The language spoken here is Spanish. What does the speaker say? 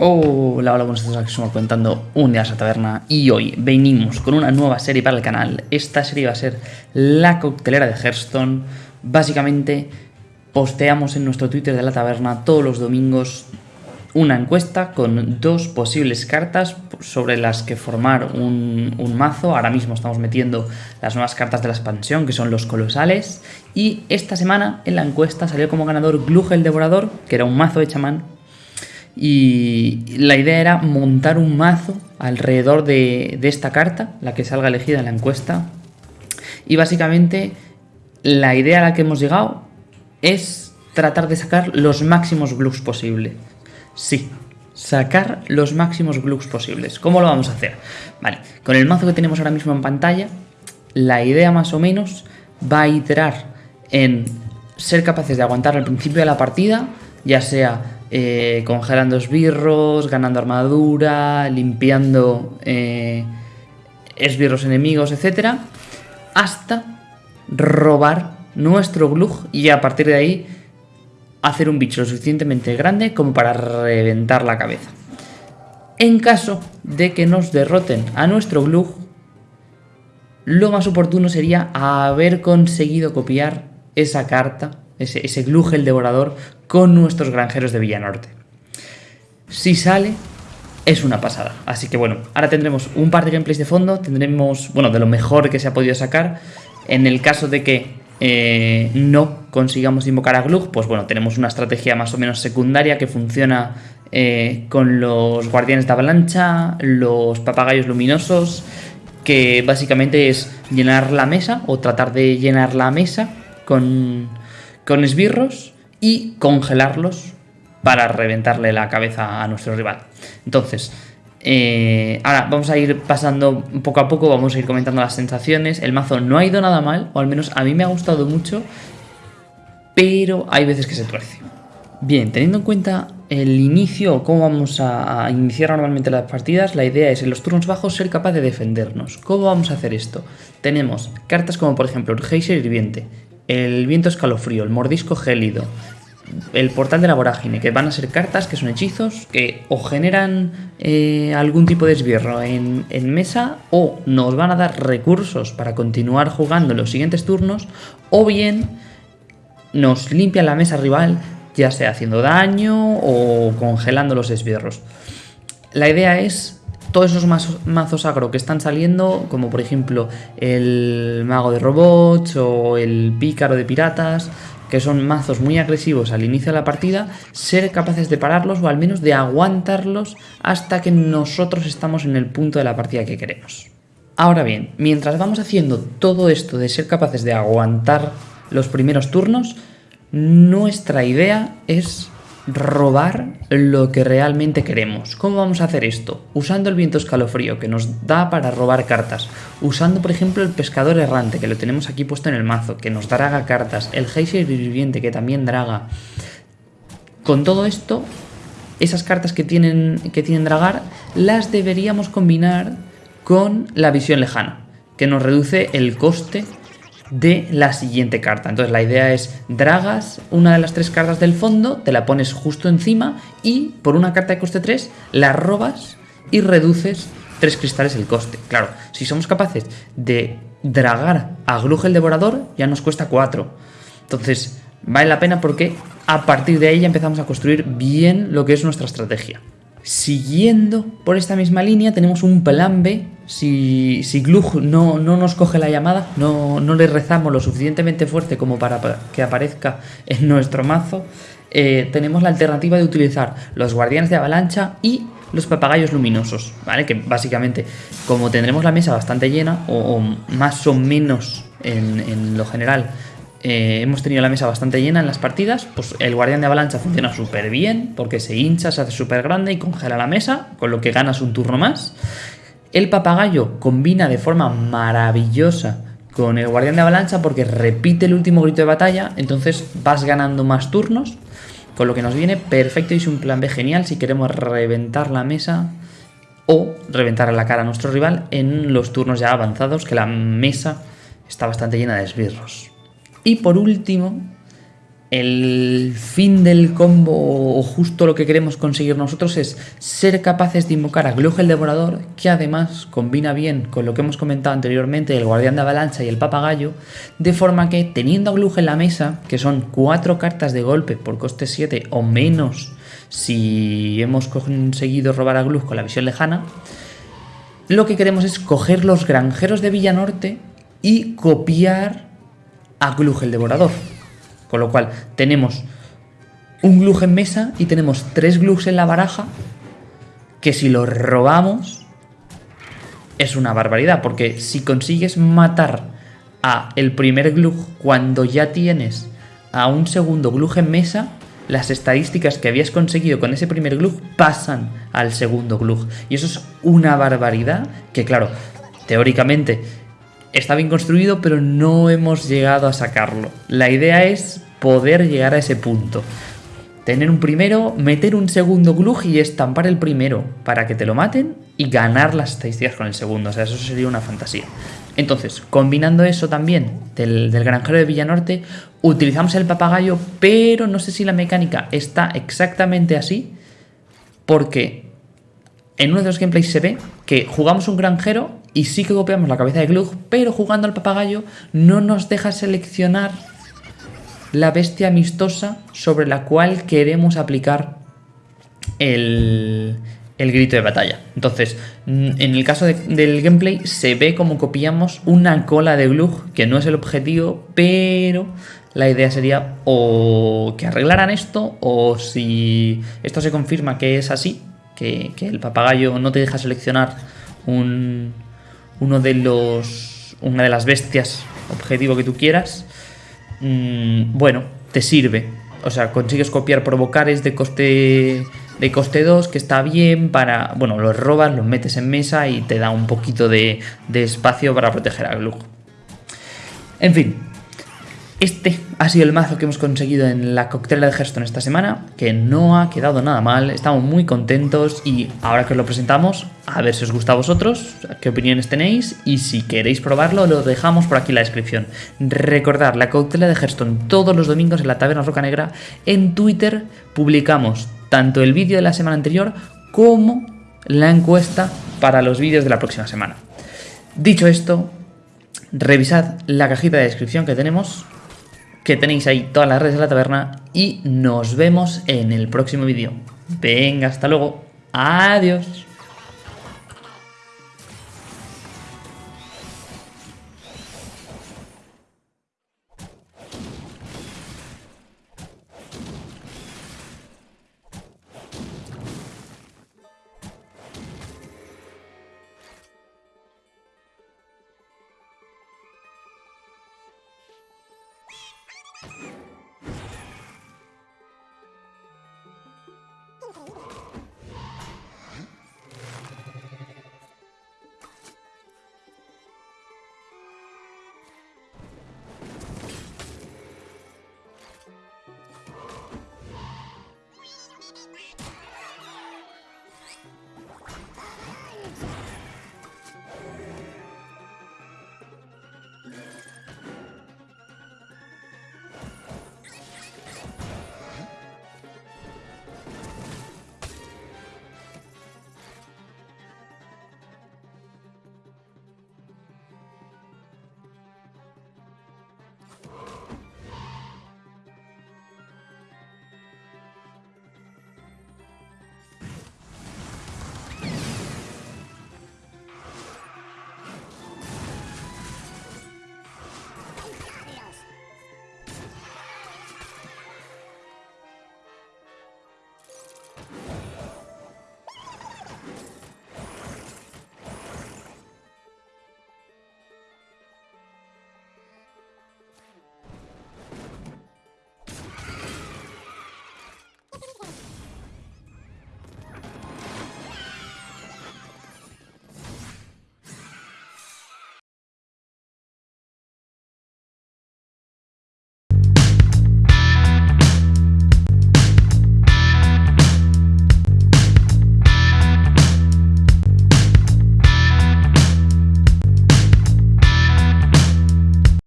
Hola, hola, buenos días, aquí estamos contando un día a taberna y hoy venimos con una nueva serie para el canal. Esta serie va a ser la coctelera de Hearthstone. Básicamente posteamos en nuestro Twitter de la taberna todos los domingos una encuesta con dos posibles cartas sobre las que formar un, un, mazo. Ahora mismo estamos metiendo las nuevas cartas de la expansión, que son los colosales. Y esta semana en la encuesta salió como ganador Glug el Devorador, que era un mazo de chamán y la idea era montar un mazo alrededor de, esta carta, la que salga elegida en la encuesta. Y básicamente la idea a la que hemos llegado es tratar de sacar los máximos glugs posibles. Sí, sacar los máximos glugs posibles. ¿Cómo lo vamos a hacer? Vale, con el mazo que tenemos ahora mismo en pantalla, la idea más o menos va a iterar en ser capaces de aguantar al principio de la partida, ya sea eh, congelando esbirros, ganando armadura, limpiando eh, esbirros enemigos, etc. Hasta robar nuestro glug y a partir de ahí hacer un bicho lo suficientemente grande como para reventar la cabeza. En caso de que nos derroten a nuestro glug, lo más oportuno sería haber conseguido copiar esa carta ese, ese el devorador, con nuestros granjeros de Villanorte. Si sale, es una pasada. Así que bueno, ahora tendremos un par de gameplays de fondo, tendremos, bueno, de lo mejor que se ha podido sacar. En el caso de que eh, no consigamos invocar a Glug, pues bueno, tenemos una estrategia más o menos secundaria que funciona eh, con los guardianes de avalancha, los papagayos luminosos, que básicamente es llenar la mesa o tratar de llenar la mesa con con esbirros y congelarlos para reventarle la cabeza a nuestro rival. Entonces, eh, ahora vamos a ir pasando poco a poco, vamos a ir comentando las sensaciones. El mazo no ha ido nada mal, o al menos a mí me ha gustado mucho, pero hay veces que se tuerce. Bien, teniendo en cuenta el inicio o cómo vamos a, iniciar normalmente las partidas, la idea es en los turnos bajos ser capaz de defendernos. ¿Cómo vamos a hacer esto? Tenemos cartas como por ejemplo Geyser Hirviente, el viento escalofrío, el mordisco gélido, el portal de la vorágine, que van a ser cartas que son hechizos que o generan eh, algún tipo de esbirro en, mesa o nos van a dar recursos para continuar jugando en los siguientes turnos o bien nos limpian la mesa rival ya sea haciendo daño o congelando los esbirros. La idea es todos esos mazos, agro que están saliendo, como por ejemplo el mago de robots o el pícaro de piratas, que son mazos muy agresivos al inicio de la partida, ser capaces de pararlos o al menos de aguantarlos hasta que nosotros estamos en el punto de la partida que queremos. Ahora bien, mientras vamos haciendo todo esto de ser capaces de aguantar los primeros turnos, nuestra idea es robar lo que realmente queremos. ¿Cómo vamos a hacer esto? Usando el viento escalofrío que nos da para robar cartas. Usando por ejemplo el pescador errante que lo tenemos aquí puesto en el mazo, que nos draga cartas. El Geyser viviente que también draga. Con todo esto, esas cartas que tienen, que tienen dragar las deberíamos combinar con la visión lejana, que nos reduce el coste de la siguiente carta. Entonces la idea es dragas una de las tres cartas del fondo, te la pones justo encima y por una carta de coste 3 la robas y reduces tres cristales el coste. Claro, si somos capaces de dragar a Glug el Devorador ya nos cuesta 4. Entonces vale la pena porque a partir de ahí ya empezamos a construir bien lo que es nuestra estrategia. Siguiendo por esta misma línea tenemos un plan B. Si, si Glug no, no, nos coge la llamada, no, no, le rezamos lo suficientemente fuerte como para que aparezca en nuestro mazo, eh, tenemos la alternativa de utilizar los guardianes de avalancha y los papagayos luminosos, ¿vale? Que básicamente, como tendremos la mesa bastante llena, o, más o menos en, en lo general, eh, hemos tenido la mesa bastante llena en las partidas, pues el guardián de avalancha funciona súper bien porque se hincha, se hace súper grande y congela la mesa, con lo que ganas un turno más. El papagayo combina de forma maravillosa con el guardián de avalancha porque repite el último grito de batalla, entonces vas ganando más turnos, con lo que nos viene perfecto y es un plan B genial si queremos reventar la mesa o reventar la cara a nuestro rival en los turnos ya avanzados, que la mesa está bastante llena de esbirros. Y por último, el fin del combo o justo lo que queremos conseguir nosotros es ser capaces de invocar a Glug el Devorador, que además combina bien con lo que hemos comentado anteriormente, el Guardián de Avalancha y el Papagayo, de forma que teniendo a Glug en la mesa, que son cuatro cartas de golpe por coste 7 o menos si hemos conseguido robar a Glug con la visión lejana, lo que queremos es coger los granjeros de Villanorte y copiar a Glug el Devorador. Con lo cual tenemos un Glug en mesa y tenemos tres Glugs en la baraja que si los robamos es una barbaridad. Porque si consigues matar a el primer Glug cuando ya tienes a un segundo Glug en mesa, las estadísticas que habías conseguido con ese primer Glug pasan al segundo Glug. Y eso es una barbaridad que claro, teóricamente está bien construido, pero no hemos llegado a sacarlo. La idea es poder llegar a ese punto. Tener un primero, meter un segundo glug y estampar el primero para que te lo maten y ganar las estadísticas con el segundo. O sea, eso sería una fantasía. Entonces, combinando eso también del, del granjero de Villanorte, utilizamos el papagayo, pero no sé si la mecánica está exactamente así, porque en uno de los gameplays se ve que jugamos un granjero y sí que copiamos la cabeza de Glug, pero jugando al papagayo no nos deja seleccionar la bestia amistosa sobre la cual queremos aplicar el, grito de batalla. Entonces, mm, en el caso del gameplay se ve como copiamos una cola de Glug, que no es el objetivo, pero la idea sería o que arreglaran esto, o si esto se confirma que es así, que, que el papagayo no te deja seleccionar un, uno de los, una de las bestias objetivo que tú quieras, mm, bueno, te sirve. O sea, consigues copiar provocares de coste de coste 2, que está bien para... Bueno, los robas, los metes en mesa y te da un poquito de, de espacio para proteger a Glug. En fin, este ha sido el mazo que hemos conseguido en la coctela de Hearthstone esta semana, que no ha quedado nada mal, estamos muy contentos y ahora que os lo presentamos, a ver si os gusta a vosotros, qué opiniones tenéis y si queréis probarlo lo dejamos por aquí en la descripción. Recordad, la coctela de Hearthstone todos los domingos en la Taberna Roca Negra, en Twitter publicamos tanto el vídeo de la semana anterior como la encuesta para los vídeos de la próxima semana. Dicho esto, revisad la cajita de descripción que tenemos que tenéis ahí todas las redes de la taberna y nos vemos en el próximo vídeo. Venga, hasta luego. Adiós.